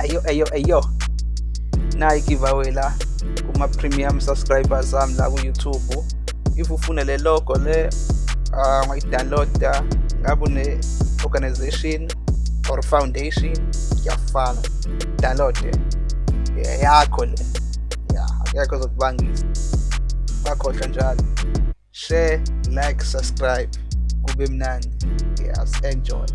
ayo ayo ayo. Nayi giveaway la kuma premium subscribers am la ku YouTube. If ufuna le logo le um, uh, ungayidownloada ngabe une organization or foundation kuyafana download yakho le. Ya akekho zokubangisa. Bakhohlwa njalo. Share like subscribe. Kube mnandi. Yes enjoy.